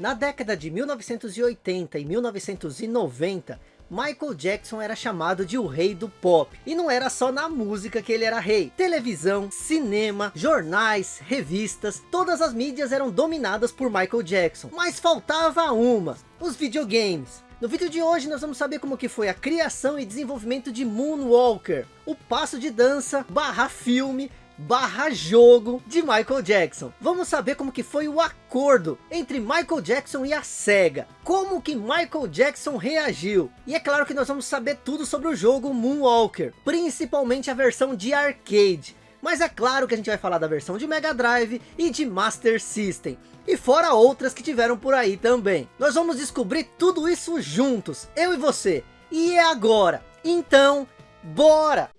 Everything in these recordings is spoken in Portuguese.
Na década de 1980 e 1990, Michael Jackson era chamado de o rei do pop. E não era só na música que ele era rei. Televisão, cinema, jornais, revistas, todas as mídias eram dominadas por Michael Jackson. Mas faltava uma, os videogames. No vídeo de hoje nós vamos saber como que foi a criação e desenvolvimento de Moonwalker, o passo de dança barra filme barra jogo de Michael Jackson. Vamos saber como que foi o acordo entre Michael Jackson e a SEGA. Como que Michael Jackson reagiu. E é claro que nós vamos saber tudo sobre o jogo Moonwalker. Principalmente a versão de arcade. Mas é claro que a gente vai falar da versão de Mega Drive e de Master System. E fora outras que tiveram por aí também. Nós vamos descobrir tudo isso juntos, eu e você. E é agora. Então, bora!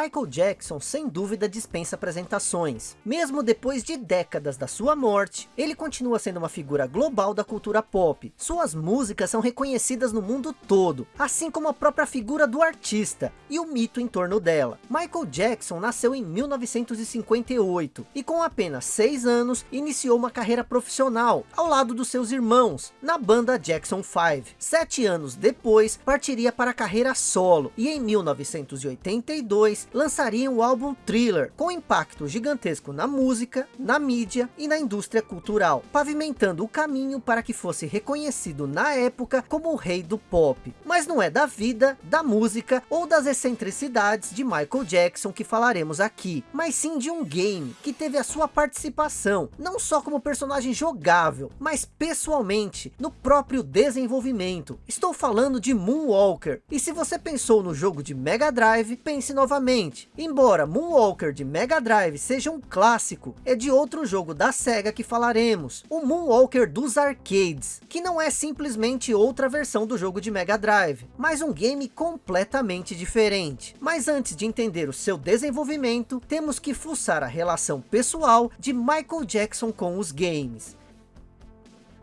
Michael Jackson sem dúvida dispensa apresentações. Mesmo depois de décadas da sua morte, ele continua sendo uma figura global da cultura pop. Suas músicas são reconhecidas no mundo todo, assim como a própria figura do artista e o mito em torno dela. Michael Jackson nasceu em 1958 e com apenas 6 anos iniciou uma carreira profissional ao lado dos seus irmãos na banda Jackson 5. Sete anos depois partiria para a carreira solo e em 1982 lançariam o álbum Thriller, com impacto gigantesco na música, na mídia e na indústria cultural, pavimentando o caminho para que fosse reconhecido na época como o rei do pop. Mas não é da vida, da música ou das excentricidades de Michael Jackson que falaremos aqui, mas sim de um game que teve a sua participação, não só como personagem jogável, mas pessoalmente no próprio desenvolvimento. Estou falando de Moonwalker, e se você pensou no jogo de Mega Drive, pense novamente Novamente, embora Moonwalker de Mega Drive seja um clássico, é de outro jogo da SEGA que falaremos, o Moonwalker dos arcades, que não é simplesmente outra versão do jogo de Mega Drive, mas um game completamente diferente. Mas antes de entender o seu desenvolvimento, temos que fuçar a relação pessoal de Michael Jackson com os games.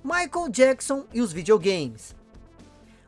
Michael Jackson e os videogames.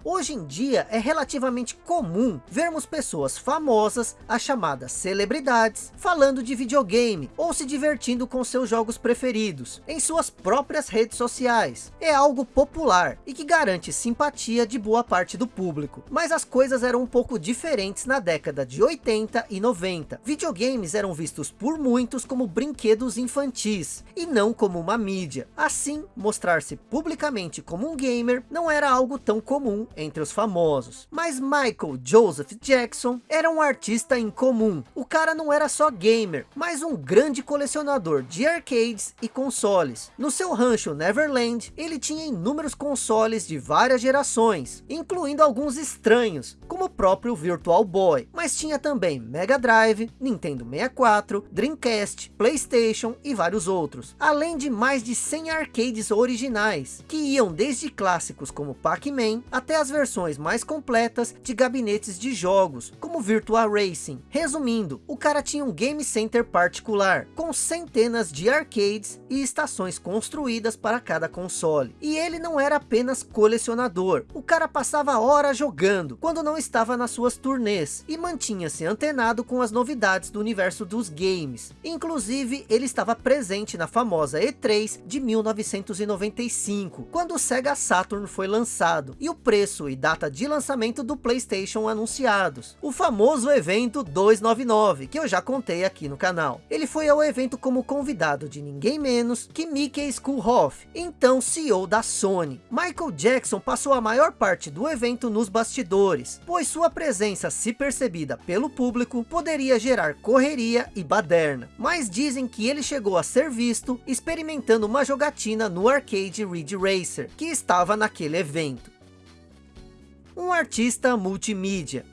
Hoje em dia é relativamente comum vermos pessoas famosas, as chamadas celebridades, falando de videogame ou se divertindo com seus jogos preferidos em suas próprias redes sociais. É algo popular e que garante simpatia de boa parte do público. Mas as coisas eram um pouco diferentes na década de 80 e 90. Videogames eram vistos por muitos como brinquedos infantis e não como uma mídia. Assim, mostrar-se publicamente como um gamer não era algo tão comum entre os famosos. Mas Michael Joseph Jackson era um artista incomum. O cara não era só gamer, mas um grande colecionador de arcades e consoles. No seu rancho Neverland, ele tinha inúmeros consoles de várias gerações, incluindo alguns estranhos, como o próprio Virtual Boy. Mas tinha também Mega Drive, Nintendo 64, Dreamcast, Playstation e vários outros. Além de mais de 100 arcades originais, que iam desde clássicos como Pac-Man até as versões mais completas de gabinetes de jogos, como Virtua Racing. Resumindo, o cara tinha um game center particular, com centenas de arcades e estações construídas para cada console. E ele não era apenas colecionador, o cara passava horas jogando, quando não estava nas suas turnês, e mantinha-se antenado com as novidades do universo dos games. Inclusive, ele estava presente na famosa E3 de 1995, quando o Sega Saturn foi lançado, e o preço preço e data de lançamento do Playstation anunciados. O famoso evento 299, que eu já contei aqui no canal. Ele foi ao evento como convidado de ninguém menos que Mickey Schoolhoff, então CEO da Sony. Michael Jackson passou a maior parte do evento nos bastidores, pois sua presença se percebida pelo público poderia gerar correria e baderna. Mas dizem que ele chegou a ser visto experimentando uma jogatina no arcade Ridge Racer, que estava naquele evento um artista multimídia.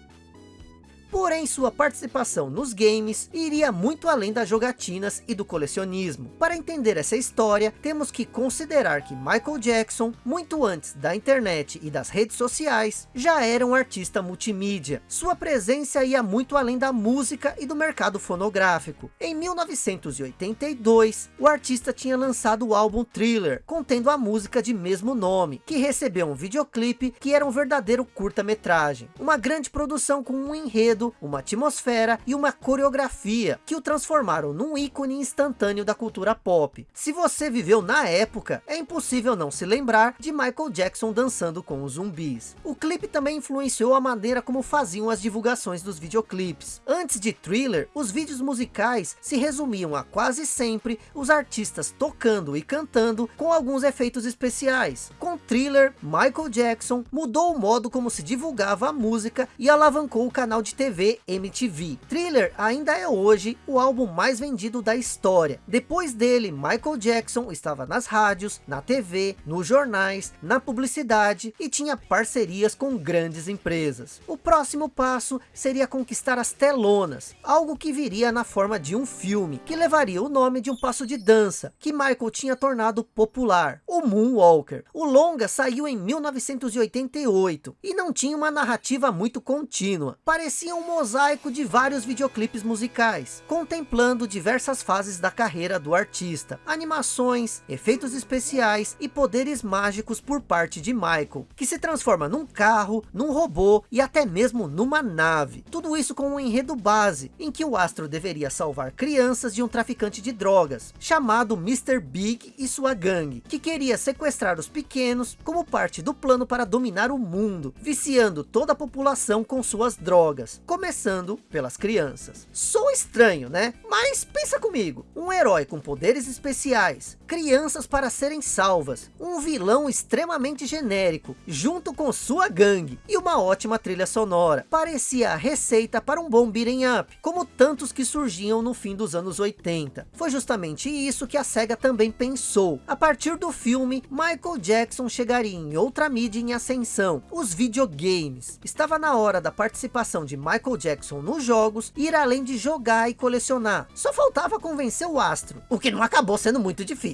Porém, sua participação nos games iria muito além das jogatinas e do colecionismo. Para entender essa história, temos que considerar que Michael Jackson, muito antes da internet e das redes sociais, já era um artista multimídia. Sua presença ia muito além da música e do mercado fonográfico. Em 1982, o artista tinha lançado o álbum Thriller, contendo a música de mesmo nome, que recebeu um videoclipe que era um verdadeiro curta-metragem. Uma grande produção com um enredo, uma atmosfera e uma coreografia, que o transformaram num ícone instantâneo da cultura pop. Se você viveu na época, é impossível não se lembrar de Michael Jackson dançando com os zumbis. O clipe também influenciou a maneira como faziam as divulgações dos videoclipes. Antes de Thriller, os vídeos musicais se resumiam a quase sempre os artistas tocando e cantando com alguns efeitos especiais. Com Thriller, Michael Jackson mudou o modo como se divulgava a música e alavancou o canal de TV MTV. Thriller ainda é hoje o álbum mais vendido da história. Depois dele, Michael Jackson estava nas rádios, na TV, nos jornais, na publicidade e tinha parcerias com grandes empresas. O próximo passo seria conquistar as telonas, algo que viria na forma de um filme, que levaria o nome de um passo de dança, que Michael tinha tornado popular, o Moonwalker. O longa saiu em 1988 e não tinha uma narrativa muito contínua. Parecia um mosaico de vários videoclipes musicais, contemplando diversas fases da carreira do artista, animações, efeitos especiais e poderes mágicos por parte de Michael, que se transforma num carro, num robô e até mesmo numa nave. Tudo isso com um enredo base, em que o astro deveria salvar crianças de um traficante de drogas, chamado Mr. Big e sua gangue, que queria sequestrar os pequenos como parte do plano para dominar o mundo, viciando toda a população com suas drogas, começando pelas crianças. Sou estranho, né? Mas pensa comigo, um herói com poderes especiais, crianças para serem salvas, um vilão extremamente genérico, junto com sua gangue, e uma ótima trilha sonora. Parecia a receita para um bom beat'em up, como tantos que surgiam no fim dos anos 80. Foi justamente isso que a SEGA também pensou. A partir do filme, Michael Jackson chegaria em outra mídia em ascensão, os videogames. Estava na hora da participação de Michael Jackson nos jogos, ir além de jogar e colecionar. Só faltava convencer o astro, o que não acabou sendo muito difícil.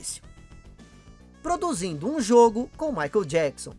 Produzindo um jogo com Michael Jackson.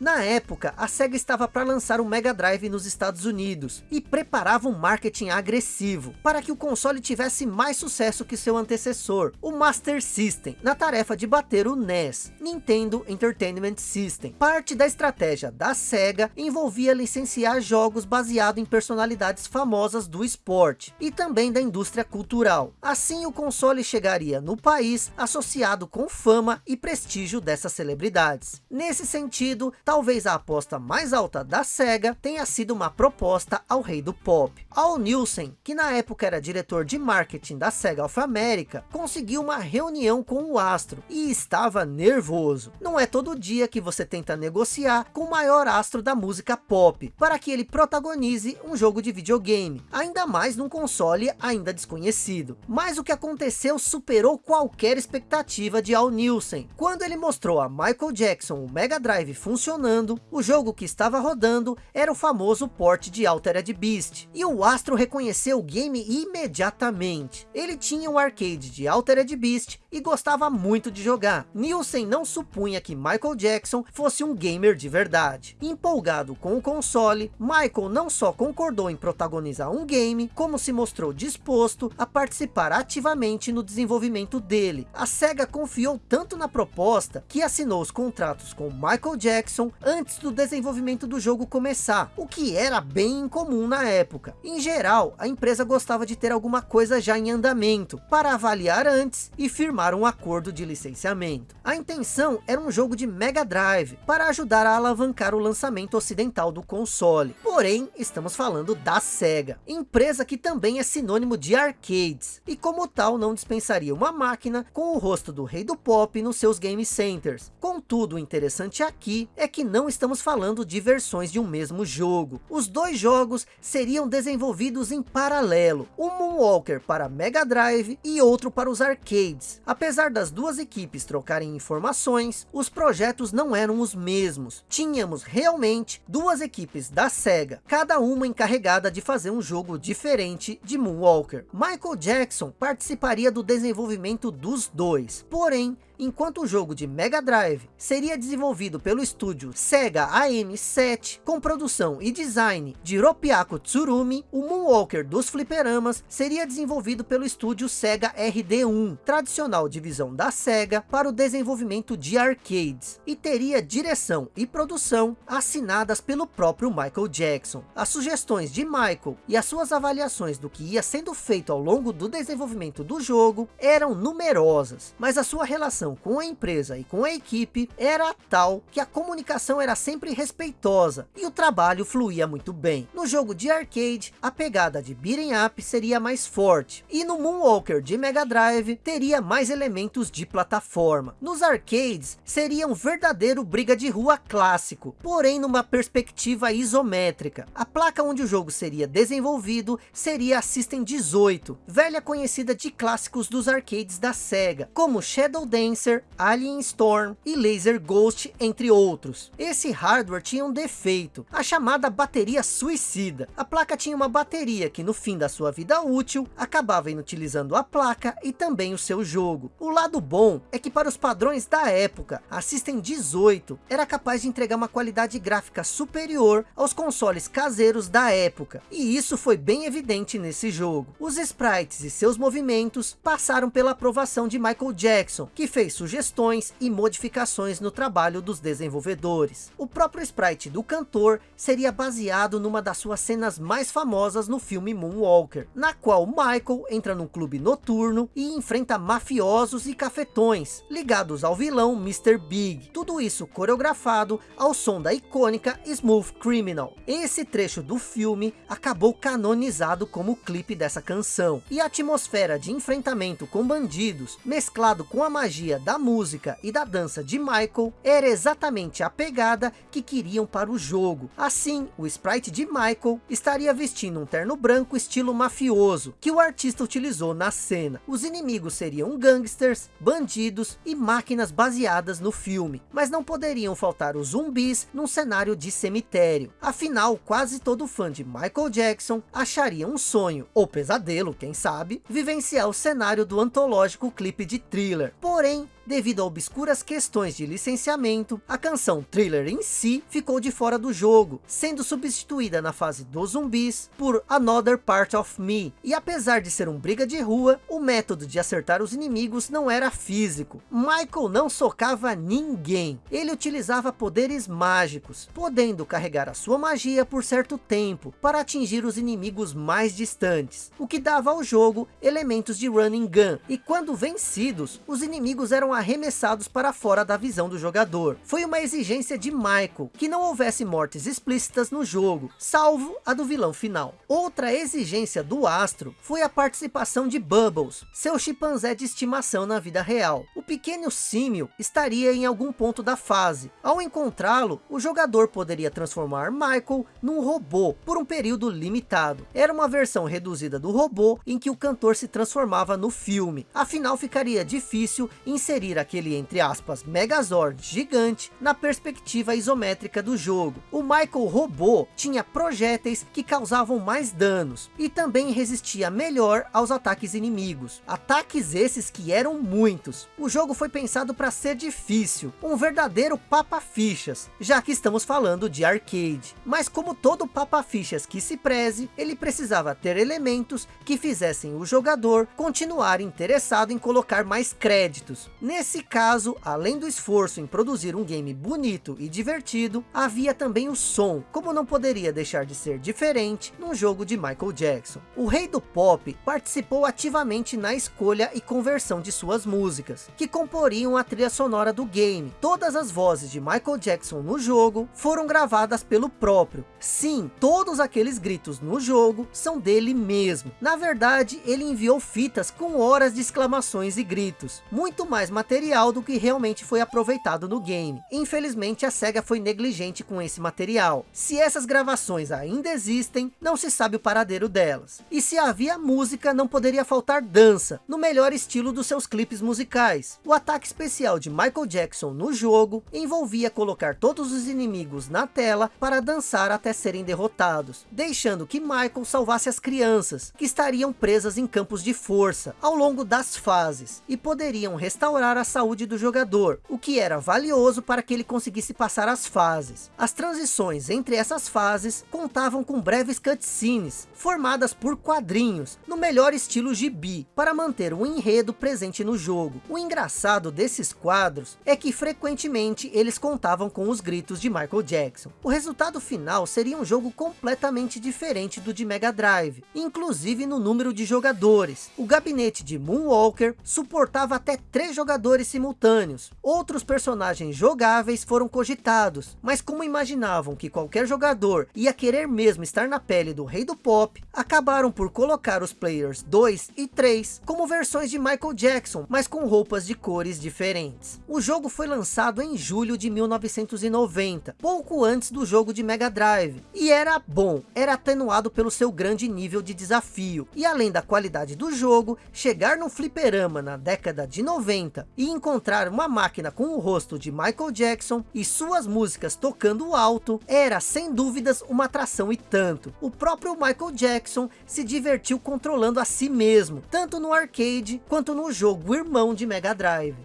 Na época, a SEGA estava para lançar o Mega Drive nos Estados Unidos e preparava um marketing agressivo para que o console tivesse mais sucesso que seu antecessor, o Master System, na tarefa de bater o NES, Nintendo Entertainment System. Parte da estratégia da SEGA envolvia licenciar jogos baseados em personalidades famosas do esporte e também da indústria cultural. Assim o console chegaria no país associado com fama e prestígio dessas celebridades. Nesse sentido, talvez a aposta mais alta da SEGA tenha sido uma proposta ao rei do pop. Al Nielsen, que na época era diretor de marketing da SEGA of America, conseguiu uma reunião com o astro e estava nervoso. Não é todo dia que você tenta negociar com o maior astro da música pop, para que ele protagonize um jogo de videogame, ainda mais num console ainda desconhecido. Mas o que aconteceu superou qualquer expectativa de Al Nielsen, quando ele mostrou a Michael Jackson o Mega Drive funcionando funcionando, o jogo que estava rodando era o famoso port de Altered Beast, e o astro reconheceu o game imediatamente. Ele tinha um arcade de Altered Beast e gostava muito de jogar. Nielsen não supunha que Michael Jackson fosse um gamer de verdade. Empolgado com o console, Michael não só concordou em protagonizar um game, como se mostrou disposto a participar ativamente no desenvolvimento dele. A SEGA confiou tanto na proposta, que assinou os contratos com Michael Jackson antes do desenvolvimento do jogo começar, o que era bem incomum na época. Em geral, a empresa gostava de ter alguma coisa já em andamento, para avaliar antes e firmar um acordo de licenciamento. A intenção era um jogo de Mega Drive, para ajudar a alavancar o lançamento ocidental do console. Porém, estamos falando da SEGA, empresa que também é sinônimo de arcades, e como tal não dispensaria uma máquina com o rosto do rei do pop nos seus game centers. Contudo, o interessante aqui é que que não estamos falando de versões de um mesmo jogo. Os dois jogos seriam desenvolvidos em paralelo, um Moonwalker para Mega Drive e outro para os arcades. Apesar das duas equipes trocarem informações, os projetos não eram os mesmos. Tínhamos realmente duas equipes da SEGA, cada uma encarregada de fazer um jogo diferente de Moonwalker. Michael Jackson participaria do desenvolvimento dos dois, porém enquanto o jogo de Mega Drive seria desenvolvido pelo estúdio Sega AM7, com produção e design de Ropyaku Tsurumi, o Moonwalker dos fliperamas seria desenvolvido pelo estúdio Sega RD1, tradicional divisão da Sega para o desenvolvimento de arcades, e teria direção e produção assinadas pelo próprio Michael Jackson. As sugestões de Michael e as suas avaliações do que ia sendo feito ao longo do desenvolvimento do jogo eram numerosas, mas a sua relação relação com a empresa e com a equipe era tal que a comunicação era sempre respeitosa e o trabalho fluía muito bem. No jogo de arcade, a pegada de beating up seria mais forte e no Moonwalker de Mega Drive teria mais elementos de plataforma. Nos arcades, seria um verdadeiro briga de rua clássico, porém numa perspectiva isométrica. A placa onde o jogo seria desenvolvido seria a System 18, velha conhecida de clássicos dos arcades da SEGA, como Shadow Dance Lancer, Alien Storm e Laser Ghost, entre outros. Esse hardware tinha um defeito, a chamada bateria suicida. A placa tinha uma bateria que no fim da sua vida útil, acabava inutilizando a placa e também o seu jogo. O lado bom é que para os padrões da época, a System 18 era capaz de entregar uma qualidade gráfica superior aos consoles caseiros da época. E isso foi bem evidente nesse jogo. Os sprites e seus movimentos passaram pela aprovação de Michael Jackson, que fez sugestões e modificações no trabalho dos desenvolvedores. O próprio sprite do cantor seria baseado numa das suas cenas mais famosas no filme Moonwalker, na qual Michael entra num clube noturno e enfrenta mafiosos e cafetões, ligados ao vilão Mr. Big. Tudo isso coreografado ao som da icônica Smooth Criminal. Esse trecho do filme acabou canonizado como clipe dessa canção, e a atmosfera de enfrentamento com bandidos, mesclado com a magia da música e da dança de Michael era exatamente a pegada que queriam para o jogo. Assim, o sprite de Michael estaria vestindo um terno branco estilo mafioso, que o artista utilizou na cena. Os inimigos seriam gangsters, bandidos e máquinas baseadas no filme, mas não poderiam faltar os zumbis num cenário de cemitério. Afinal, quase todo fã de Michael Jackson acharia um sonho, ou pesadelo, quem sabe, vivenciar o cenário do antológico clipe de Thriller. Porém, Hoşçakalın. Devido a obscuras questões de licenciamento, a canção Thriller em si ficou de fora do jogo, sendo substituída na fase dos zumbis por Another Part of Me. E apesar de ser um briga de rua, o método de acertar os inimigos não era físico. Michael não socava ninguém, ele utilizava poderes mágicos, podendo carregar a sua magia por certo tempo, para atingir os inimigos mais distantes, o que dava ao jogo elementos de running gun, e quando vencidos, os inimigos eram arremessados para fora da visão do jogador. Foi uma exigência de Michael, que não houvesse mortes explícitas no jogo, salvo a do vilão final. Outra exigência do Astro foi a participação de Bubbles, seu chimpanzé de estimação na vida real. O pequeno símio estaria em algum ponto da fase. Ao encontrá-lo, o jogador poderia transformar Michael num robô por um período limitado. Era uma versão reduzida do robô em que o cantor se transformava no filme. Afinal, ficaria difícil inserir aquele, entre aspas, Megazord gigante na perspectiva isométrica do jogo. O Michael robô tinha projéteis que causavam mais danos e também resistia melhor aos ataques inimigos. Ataques esses que eram muitos. O jogo foi pensado para ser difícil, um verdadeiro papa-fichas, já que estamos falando de arcade. Mas como todo papa-fichas que se preze, ele precisava ter elementos que fizessem o jogador continuar interessado em colocar mais créditos Nesse caso, além do esforço em produzir um game bonito e divertido, havia também o som, como não poderia deixar de ser diferente num jogo de Michael Jackson. O rei do pop participou ativamente na escolha e conversão de suas músicas, que comporiam a trilha sonora do game. Todas as vozes de Michael Jackson no jogo foram gravadas pelo próprio. Sim, todos aqueles gritos no jogo são dele mesmo. Na verdade, ele enviou fitas com horas de exclamações e gritos, muito mais material do que realmente foi aproveitado no game. Infelizmente a SEGA foi negligente com esse material. Se essas gravações ainda existem, não se sabe o paradeiro delas. E se havia música, não poderia faltar dança, no melhor estilo dos seus clipes musicais. O ataque especial de Michael Jackson no jogo envolvia colocar todos os inimigos na tela para dançar até serem derrotados, deixando que Michael salvasse as crianças, que estariam presas em campos de força, ao longo das fases, e poderiam restaurar a saúde do jogador, o que era valioso para que ele conseguisse passar as fases. As transições entre essas fases contavam com breves cutscenes, formadas por quadrinhos, no melhor estilo gibi, para manter o enredo presente no jogo. O engraçado desses quadros é que frequentemente eles contavam com os gritos de Michael Jackson. O resultado final seria um jogo completamente diferente do de Mega Drive, inclusive no número de jogadores. O gabinete de Moonwalker suportava até três jogadores simultâneos. Outros personagens jogáveis foram cogitados, mas como imaginavam que qualquer jogador ia querer mesmo estar na pele do rei do pop, acabaram por colocar os players 2 e 3 como versões de Michael Jackson, mas com roupas de cores diferentes. O jogo foi lançado em julho de 1990, pouco antes do jogo de Mega Drive, e era bom, era atenuado pelo seu grande nível de desafio, e além da qualidade do jogo, chegar no fliperama na década de 90 e encontrar uma máquina com o rosto de Michael Jackson e suas músicas tocando alto, era sem dúvidas uma atração e tanto. O próprio Michael Jackson se divertiu controlando a si mesmo, tanto no arcade quanto no jogo irmão de Mega Drive.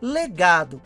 Legado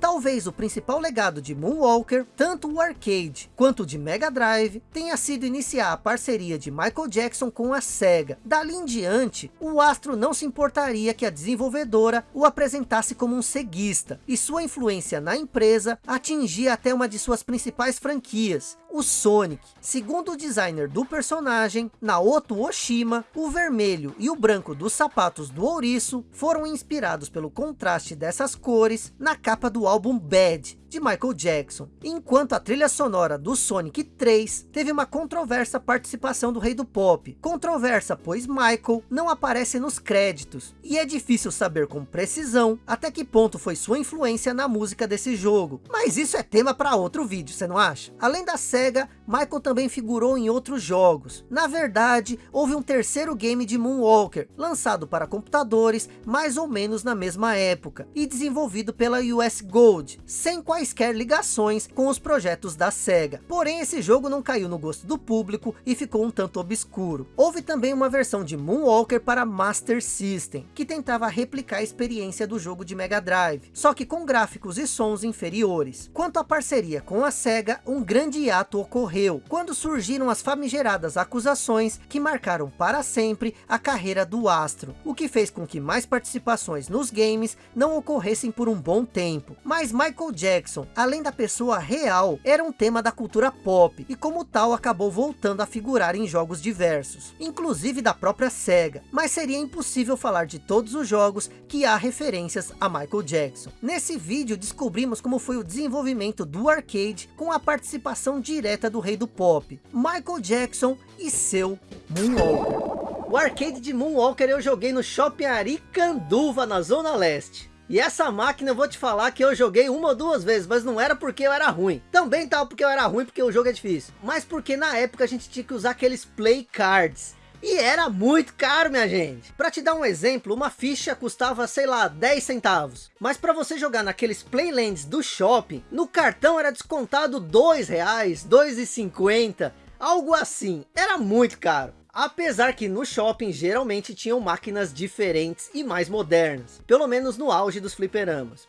Talvez o principal legado de Moonwalker, tanto o arcade quanto o de Mega Drive, tenha sido iniciar a parceria de Michael Jackson com a SEGA. Dali em diante, o astro não se importaria que a desenvolvedora o apresentasse como um ceguista, e sua influência na empresa atingia até uma de suas principais franquias, o Sonic. Segundo o designer do personagem, Naoto Oshima, o vermelho e o branco dos sapatos do ouriço foram inspirados pelo contraste dessas cores na capa do álbum Bad, de Michael Jackson, enquanto a trilha sonora do Sonic 3 teve uma controversa participação do rei do pop. Controversa, pois Michael não aparece nos créditos, e é difícil saber com precisão até que ponto foi sua influência na música desse jogo. Mas isso é tema para outro vídeo, você não acha? Além da SEGA, Michael também figurou em outros jogos. Na verdade, houve um terceiro game de Moonwalker, lançado para computadores mais ou menos na mesma época, e desenvolvido pela US Gold, sem quase quaisquer ligações com os projetos da SEGA. Porém, esse jogo não caiu no gosto do público e ficou um tanto obscuro. Houve também uma versão de Moonwalker para Master System, que tentava replicar a experiência do jogo de Mega Drive, só que com gráficos e sons inferiores. Quanto à parceria com a SEGA, um grande hiato ocorreu, quando surgiram as famigeradas acusações que marcaram para sempre a carreira do astro, o que fez com que mais participações nos games não ocorressem por um bom tempo. Mas Michael Jackson Jackson, além da pessoa real, era um tema da cultura pop, e como tal acabou voltando a figurar em jogos diversos, inclusive da própria SEGA, mas seria impossível falar de todos os jogos que há referências a Michael Jackson. Nesse vídeo descobrimos como foi o desenvolvimento do arcade com a participação direta do rei do pop, Michael Jackson e seu Moonwalker. O arcade de Moonwalker eu joguei no Shopping Aricanduva, na Zona Leste. E essa máquina eu vou te falar que eu joguei uma ou duas vezes, mas não era porque eu era ruim. Também tal porque eu era ruim, porque o jogo é difícil. Mas porque na época a gente tinha que usar aqueles play cards. E era muito caro, minha gente. Para te dar um exemplo, uma ficha custava, sei lá, 10 centavos. Mas para você jogar naqueles playlands do shopping, no cartão era descontado 2 reais, 2,50, algo assim. Era muito caro. Apesar que no shopping geralmente tinham máquinas diferentes e mais modernas, pelo menos no auge dos fliperamas.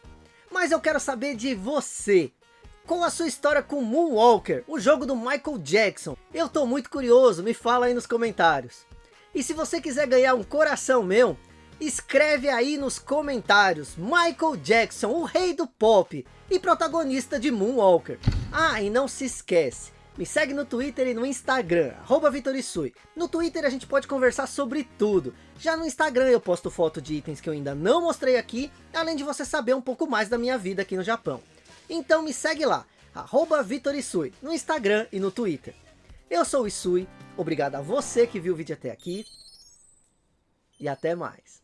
Mas eu quero saber de você, qual a sua história com Moonwalker, o jogo do Michael Jackson? Eu tô muito curioso, me fala aí nos comentários. E se você quiser ganhar um coração meu, escreve aí nos comentários, Michael Jackson, o rei do pop e protagonista de Moonwalker. Ah, e não se esquece, me segue no Twitter e no Instagram, arroba Vitorisui. No Twitter a gente pode conversar sobre tudo. Já no Instagram eu posto foto de itens que eu ainda não mostrei aqui, além de você saber um pouco mais da minha vida aqui no Japão. Então me segue lá, arroba Vitorisui, no Instagram e no Twitter. Eu sou o Isui, obrigado a você que viu o vídeo até aqui, e até mais.